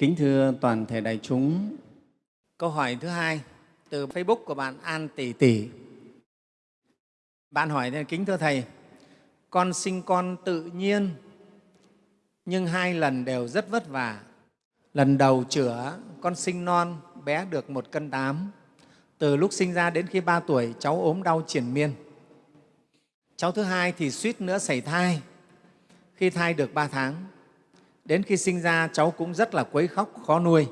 Kính thưa toàn thể đại chúng, câu hỏi thứ hai từ Facebook của bạn An Tỷ Tỷ. Bạn hỏi, kính thưa Thầy, con sinh con tự nhiên nhưng hai lần đều rất vất vả. Lần đầu chữa, con sinh non, bé được một cân tám. Từ lúc sinh ra đến khi ba tuổi, cháu ốm đau triển miên. Cháu thứ hai thì suýt nữa xảy thai. Khi thai được ba tháng, đến khi sinh ra cháu cũng rất là quấy khóc, khó nuôi.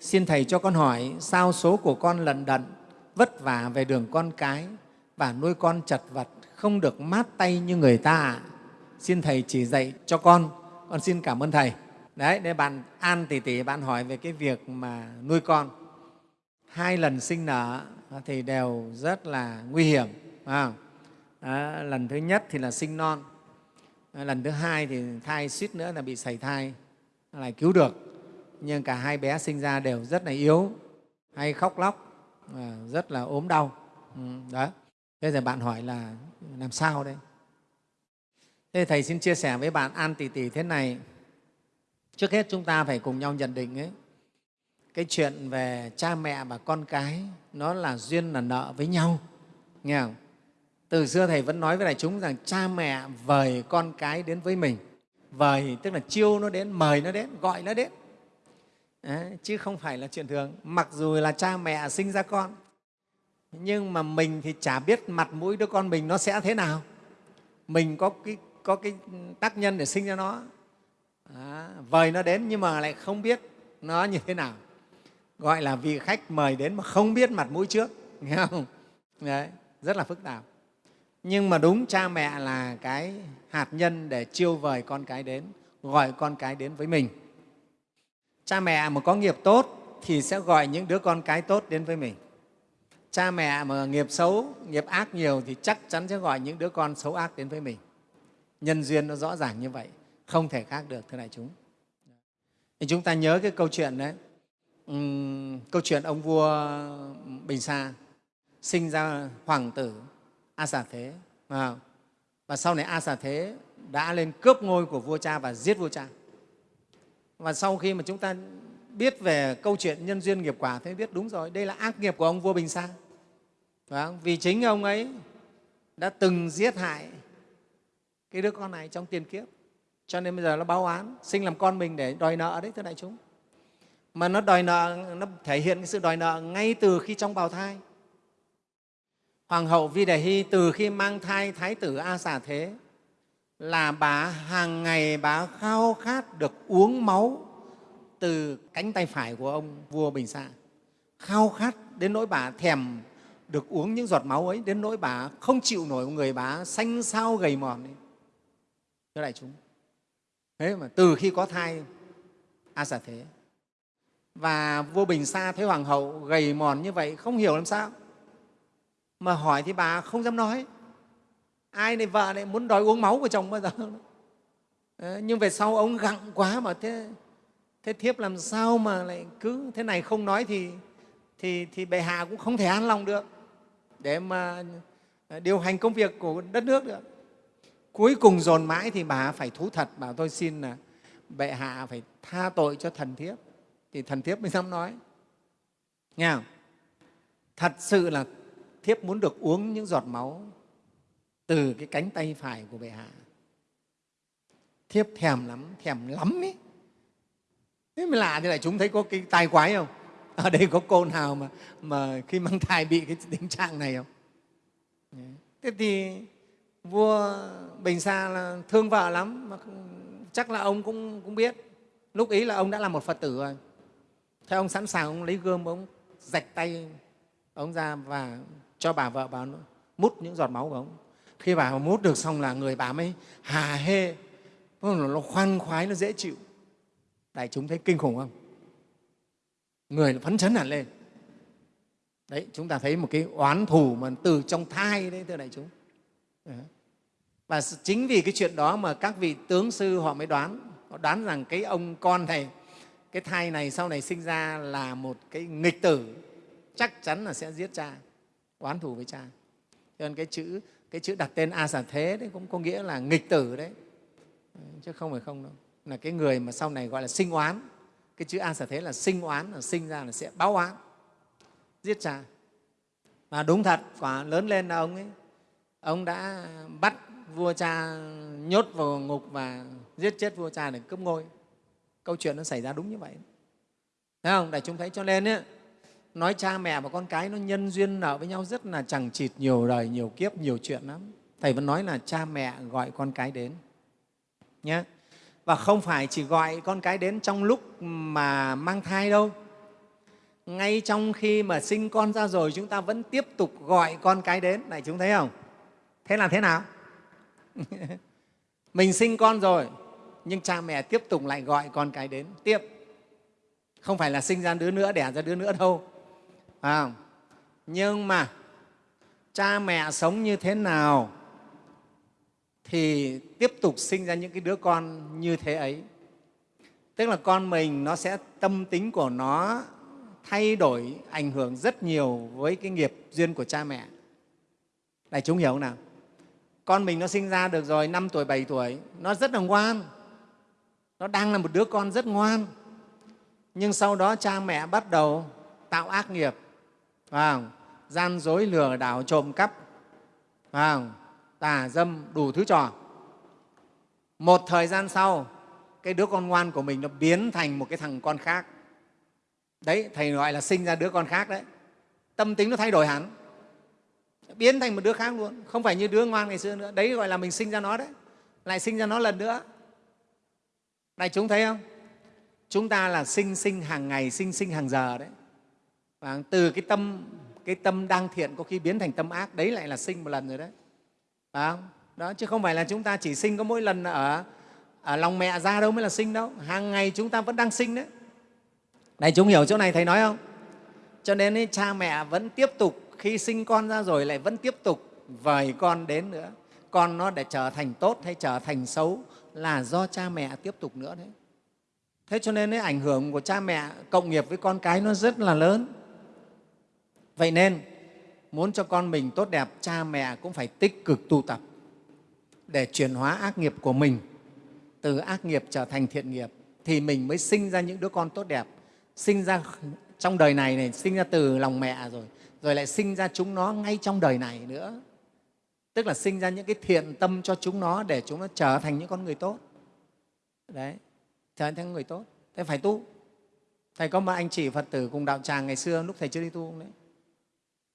Xin Thầy cho con hỏi sao số của con lận đận, vất vả về đường con cái và nuôi con chật vật, không được mát tay như người ta ạ? Xin Thầy chỉ dạy cho con, con xin cảm ơn Thầy. Đấy, để bạn An tỷ tỷ bạn hỏi về cái việc mà nuôi con. Hai lần sinh nở thì đều rất là nguy hiểm. À, lần thứ nhất thì là sinh non, Ờ, lần thứ hai thì thai suýt nữa là bị sảy thai, lại cứu được. Nhưng cả hai bé sinh ra đều rất là yếu, hay khóc lóc, ờ, rất là ốm đau. Ừ, đó. Thế giờ bạn hỏi là làm sao đây? Thế Thầy xin chia sẻ với bạn An Tỷ Tỷ thế này. Trước hết chúng ta phải cùng nhau nhận định ấy, cái chuyện về cha mẹ và con cái nó là duyên là nợ với nhau. Nghe không? Từ xưa Thầy vẫn nói với đại chúng rằng cha mẹ vời con cái đến với mình. Vời tức là chiêu nó đến, mời nó đến, gọi nó đến. Đấy, chứ không phải là chuyện thường. Mặc dù là cha mẹ sinh ra con, nhưng mà mình thì chả biết mặt mũi đứa con mình nó sẽ thế nào. Mình có cái, có cái tác nhân để sinh ra nó, à, vời nó đến nhưng mà lại không biết nó như thế nào. Gọi là vị khách mời đến mà không biết mặt mũi trước, nghe không? Đấy, rất là phức tạp nhưng mà đúng cha mẹ là cái hạt nhân để chiêu vời con cái đến gọi con cái đến với mình. Cha mẹ mà có nghiệp tốt thì sẽ gọi những đứa con cái tốt đến với mình. Cha mẹ mà nghiệp xấu nghiệp ác nhiều thì chắc chắn sẽ gọi những đứa con xấu ác đến với mình. Nhân duyên nó rõ ràng như vậy không thể khác được thưa đại chúng. Thì chúng ta nhớ cái câu chuyện đấy. Uhm, câu chuyện ông vua bình sa sinh ra hoàng tử a xà thế à, và sau này a xà thế đã lên cướp ngôi của vua cha và giết vua cha. Và sau khi mà chúng ta biết về câu chuyện nhân duyên nghiệp quả thế biết đúng rồi đây là ác nghiệp của ông vua bình sa. Vì chính ông ấy đã từng giết hại cái đứa con này trong tiền kiếp. Cho nên bây giờ nó báo án sinh làm con mình để đòi nợ đấy thưa đại chúng. Mà nó đòi nợ nó thể hiện cái sự đòi nợ ngay từ khi trong bào thai. Hoàng hậu Vi Đề Hy từ khi mang thai Thái tử A Xà Thế là bà hàng ngày bà khao khát được uống máu từ cánh tay phải của ông vua Bình Sa. Khao khát đến nỗi bà thèm được uống những giọt máu ấy, đến nỗi bà không chịu nổi người bà xanh xao gầy mòn. Ấy. Thưa đại chúng, thế mà từ khi có thai A Xà Thế và vua Bình Sa thấy hoàng hậu gầy mòn như vậy không hiểu làm sao mà hỏi thì bà không dám nói. Ai này vợ này muốn đòi uống máu của chồng bao giờ? Đấy, nhưng về sau ông gặng quá mà thế thế thiếp làm sao mà lại cứ thế này không nói thì thì thì bệ hạ cũng không thể an lòng được. Để mà ờ, điều hành công việc của đất nước được. Cuối cùng dồn mãi thì bà phải thú thật bảo tôi xin là bệ hạ phải tha tội cho thần thiếp. Thì thần thiếp mới dám nói. Nghe không? thật sự là thiếp muốn được uống những giọt máu từ cái cánh tay phải của bệ hạ. Thiếp thèm lắm thèm lắm ấy thế mới lạ thế lại chúng thấy có cái tai quái không? Ở đây có cô nào mà mà khi mang thai bị cái tình trạng này không? Thế thì vua bình sa là thương vợ lắm, mà chắc là ông cũng cũng biết. Lúc ý là ông đã là một phật tử rồi. Thế ông sẵn sàng ông lấy gươm ông, rạch tay ông ra và cho bà vợ bà mút những giọt máu của ông. Khi bà mút được xong là người bà mới hà hê. Nó khoan khoái, nó dễ chịu. Đại chúng thấy kinh khủng không? Người nó phấn chấn hẳn lên. Đấy, chúng ta thấy một cái oán thù mà từ trong thai đấy, thưa đại chúng. Và chính vì cái chuyện đó mà các vị tướng sư họ mới đoán, họ đoán rằng cái ông con này, cái thai này sau này sinh ra là một cái nghịch tử, chắc chắn là sẽ giết cha oán thù với cha. Cho nên cái chữ cái chữ đặt tên a xà thế đấy cũng có nghĩa là nghịch tử đấy. Chứ không phải không đâu. Là cái người mà sau này gọi là sinh oán. Cái chữ a sở thế là sinh oán là sinh ra là sẽ báo oán. Giết cha. Và đúng thật quả lớn lên là ông ấy. Ông đã bắt vua cha nhốt vào ngục và giết chết vua cha để cướp ngôi. Câu chuyện nó xảy ra đúng như vậy. Thấy không? Đại chúng thấy cho nên ấy, nói cha mẹ và con cái nó nhân duyên nợ với nhau rất là chẳng chịt, nhiều đời nhiều kiếp, nhiều chuyện lắm. Thầy vẫn nói là cha mẹ gọi con cái đến. Nhé và không phải chỉ gọi con cái đến trong lúc mà mang thai đâu. Ngay trong khi mà sinh con ra rồi, chúng ta vẫn tiếp tục gọi con cái đến. Này, chúng thấy không? Thế là thế nào? Mình sinh con rồi, nhưng cha mẹ tiếp tục lại gọi con cái đến. Tiếp. Không phải là sinh ra đứa nữa, đẻ ra đứa nữa đâu à, nhưng mà cha mẹ sống như thế nào thì tiếp tục sinh ra những cái đứa con như thế ấy. Tức là con mình nó sẽ tâm tính của nó thay đổi ảnh hưởng rất nhiều với cái nghiệp duyên của cha mẹ. Đại chúng hiểu không nào? Con mình nó sinh ra được rồi năm tuổi bảy tuổi nó rất là ngoan. Nó đang là một đứa con rất ngoan. Nhưng sau đó cha mẹ bắt đầu tạo ác nghiệp không? gian dối lừa đảo trộm cắp. Không? tà dâm đủ thứ trò. Một thời gian sau, cái đứa con ngoan của mình nó biến thành một cái thằng con khác. Đấy, thầy gọi là sinh ra đứa con khác đấy. Tâm tính nó thay đổi hẳn. Biến thành một đứa khác luôn. Không phải như đứa ngoan ngày xưa nữa. Đấy gọi là mình sinh ra nó đấy. Lại sinh ra nó lần nữa. Này, chúng thấy không? Chúng ta là sinh sinh hàng ngày, sinh sinh hàng giờ đấy và từ cái tâm cái tâm đang thiện có khi biến thành tâm ác đấy lại là sinh một lần rồi đấy. Phải không? đó chứ không phải là chúng ta chỉ sinh có mỗi lần ở, ở lòng mẹ ra đâu mới là sinh đâu. Hàng ngày chúng ta vẫn đang sinh đấy. Này chúng hiểu chỗ này thầy nói không? Cho nên ấy, cha mẹ vẫn tiếp tục khi sinh con ra rồi lại vẫn tiếp tục vời con đến nữa. Con nó để trở thành tốt hay trở thành xấu là do cha mẹ tiếp tục nữa đấy. Thế cho nên ấy, ảnh hưởng của cha mẹ cộng nghiệp với con cái nó rất là lớn vậy nên, muốn cho con mình tốt đẹp, cha mẹ cũng phải tích cực tu tập để chuyển hóa ác nghiệp của mình. Từ ác nghiệp trở thành thiện nghiệp thì mình mới sinh ra những đứa con tốt đẹp. Sinh ra trong đời này này, sinh ra từ lòng mẹ rồi rồi lại sinh ra chúng nó ngay trong đời này nữa. Tức là sinh ra những cái thiện tâm cho chúng nó để chúng nó trở thành những con người tốt. Đấy, trở thành người tốt. Thế phải tu. Thầy có một anh chị phật tử cùng đạo tràng ngày xưa lúc thầy chưa đi tu đấy?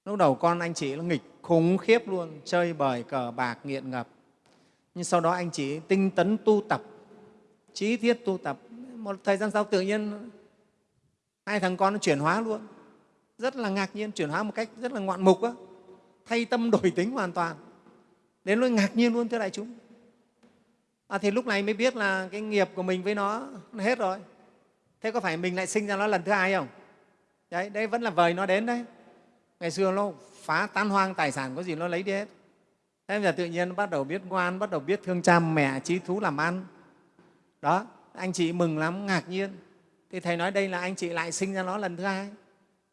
Lúc đầu con anh chị nó nghịch khủng khiếp luôn chơi bời cờ bạc nghiện ngập. Nhưng sau đó anh chị tinh tấn tu tập trí thiết tu tập. Một thời gian sau tự nhiên hai thằng con nó chuyển hóa luôn. Rất là ngạc nhiên chuyển hóa một cách rất là ngoạn mục đó. thay tâm đổi tính hoàn toàn. Đến lúc ngạc nhiên luôn thưa đại chúng. À, thì lúc này mới biết là cái nghiệp của mình với nó, nó hết rồi. Thế có phải mình lại sinh ra nó lần thứ hai không? Đấy đây vẫn là vời nó đến đấy ngày xưa nó phá tan hoang tài sản, có gì nó lấy đi hết. Thế bây giờ tự nhiên nó bắt đầu biết ngoan, bắt đầu biết thương cha mẹ, trí thú làm ăn. Đó, anh chị mừng lắm, ngạc nhiên. Thì thầy nói đây là anh chị lại sinh ra nó lần thứ hai.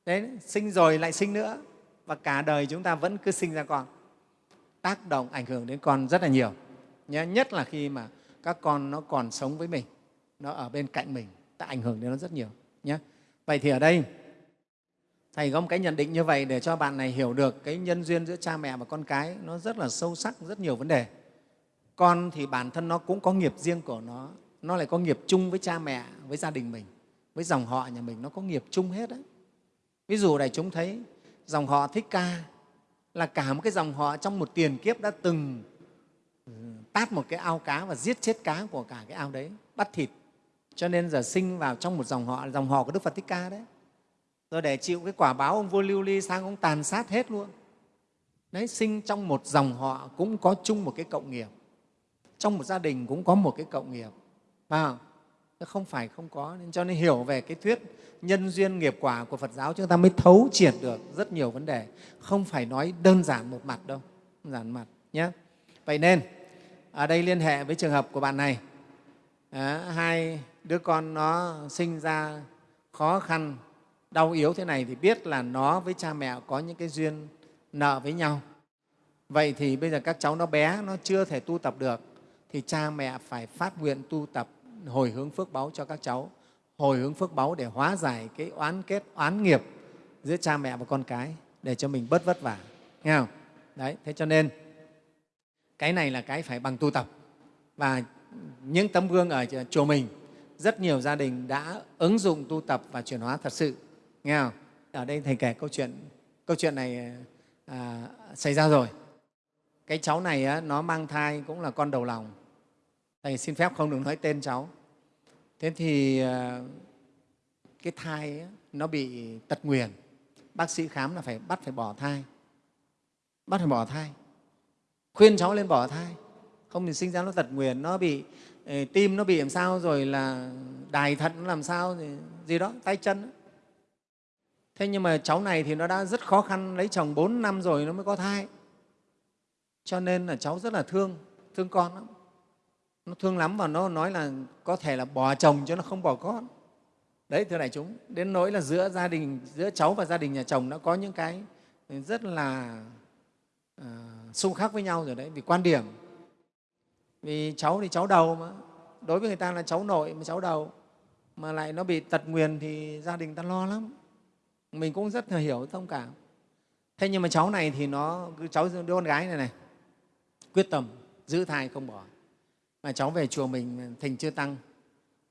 Đấy, sinh rồi lại sinh nữa. Và cả đời chúng ta vẫn cứ sinh ra con. Tác động ảnh hưởng đến con rất là nhiều. Nhé nhất là khi mà các con nó còn sống với mình, nó ở bên cạnh mình, ta ảnh hưởng đến nó rất nhiều nhé vậy thì ở đây thầy có một cái nhận định như vậy để cho bạn này hiểu được cái nhân duyên giữa cha mẹ và con cái nó rất là sâu sắc, rất nhiều vấn đề. Con thì bản thân nó cũng có nghiệp riêng của nó nó lại có nghiệp chung với cha mẹ, với gia đình mình, với dòng họ nhà mình, nó có nghiệp chung hết đấy ví dụ này, chúng thấy dòng họ thích ca là cả một cái dòng họ trong một tiền kiếp đã từng ừ, tát một cái ao cá và giết chết cá của cả cái ao đấy, bắt thịt. Cho nên giờ sinh vào trong một dòng họ dòng họ của đức phật thích ca đấy rồi để chịu cái quả báo ông vua lưu ly sang ông tàn sát hết luôn. Đấy sinh trong một dòng họ cũng có chung một cái cộng nghiệp. Trong một gia đình cũng có một cái cộng nghiệp. Phải không? Phải không có. Nên cho nên hiểu về cái thuyết nhân duyên nghiệp quả của phật giáo chúng ta mới thấu triệt được rất nhiều vấn đề. Không phải nói đơn giản một mặt đâu. Đơn giản mặt nhé vậy nên ở đây liên hệ với trường hợp của bạn này. À, hai đứa con nó sinh ra khó khăn đau yếu thế này thì biết là nó với cha mẹ có những cái duyên nợ với nhau. Vậy thì bây giờ các cháu nó bé, nó chưa thể tu tập được, thì cha mẹ phải phát nguyện tu tập hồi hướng phước báu cho các cháu, hồi hướng phước báu để hóa giải cái oán kết, oán nghiệp giữa cha mẹ và con cái để cho mình bớt vất vả. Nghe không? Đấy, thế cho nên cái này là cái phải bằng tu tập. Và những tấm gương ở chùa mình, rất nhiều gia đình đã ứng dụng tu tập và chuyển hóa thật sự nghe không? Ở đây thầy kể câu chuyện câu chuyện này à, à, xảy ra rồi. Cái cháu này á, nó mang thai cũng là con đầu lòng. Thầy xin phép không được nói tên cháu. Thế thì à, cái thai á, nó bị tật nguyền. Bác sĩ khám là phải bắt phải bỏ thai. Bắt phải bỏ thai. Khuyên cháu lên bỏ thai. Không thì sinh ra nó tật nguyền nó bị ờ, tim nó bị làm sao rồi là đài thận nó làm sao gì, gì đó tay chân thế nhưng mà cháu này thì nó đã rất khó khăn lấy chồng 4 năm rồi nó mới có thai. Cho nên là cháu rất là thương thương con lắm. Nó thương lắm và nó nói là có thể là bỏ chồng cho nó không bỏ con. Đấy thưa đại chúng đến nỗi là giữa gia đình giữa cháu và gia đình nhà chồng đã có những cái rất là uh, xung khắc với nhau rồi đấy vì quan điểm. Vì cháu thì cháu đầu mà. Đối với người ta là cháu nội mà cháu đầu. Mà lại nó bị tật nguyền thì gia đình ta lo lắm mình cũng rất là hiểu thông cảm. Thế nhưng mà cháu này thì nó cháu đứa con gái này này, quyết tâm giữ thai không bỏ. Mà cháu về chùa mình thỉnh chưa tăng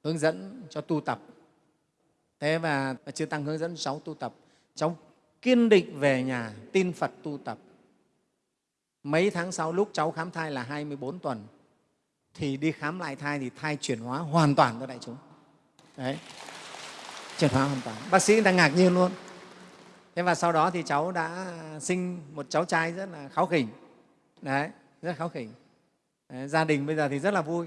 hướng dẫn cho tu tập. Thế và chưa tăng hướng dẫn cháu tu tập. Cháu kiên định về nhà, tin phật tu tập. Mấy tháng sau lúc cháu khám thai là 24 tuần, thì đi khám lại thai thì thai chuyển hóa hoàn toàn cho đại chúng. Đấy. Chuyển hóa hoàn toàn. Bác sĩ đang ngạc nhiên luôn thế và sau đó thì cháu đã sinh một cháu trai rất là kháu khỉnh. Đấy rất kháu khỉnh. Đấy, gia đình bây giờ thì rất là vui.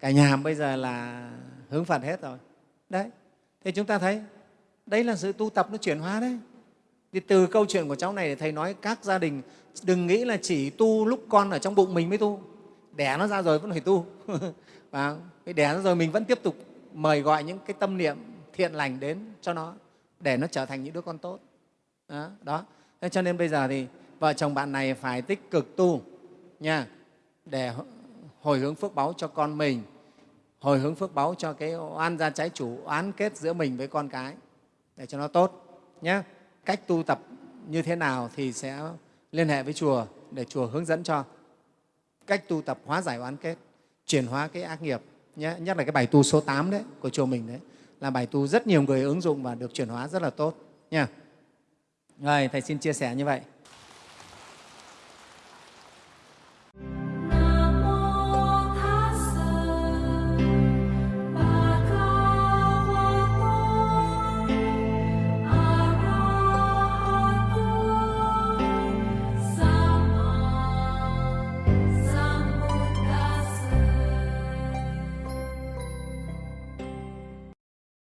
Cả nhà bây giờ là hướng phật hết rồi. Đấy thì chúng ta thấy đấy là sự tu tập nó chuyển hóa đấy. Thì từ câu chuyện của cháu này thầy nói các gia đình đừng nghĩ là chỉ tu lúc con ở trong bụng mình mới tu. Đẻ nó ra rồi vẫn phải tu. Và đẻ nó rồi mình vẫn tiếp tục mời gọi những cái tâm niệm thiện lành đến cho nó để nó trở thành những đứa con tốt đó, đó. Thế cho nên bây giờ thì vợ chồng bạn này phải tích cực tu nha để hồi hướng phước báu cho con mình hồi hướng phước báu cho cái oan gia trái chủ oán kết giữa mình với con cái để cho nó tốt nhé cách tu tập như thế nào thì sẽ liên hệ với chùa để chùa hướng dẫn cho. Cách tu tập hóa giải oán kết chuyển hóa cái ác nghiệp nhé nhất là cái bài tu số 8 đấy của chùa mình đấy là bài tu rất nhiều người ứng dụng và được chuyển hóa rất là tốt nha rồi thầy xin chia sẻ như vậy.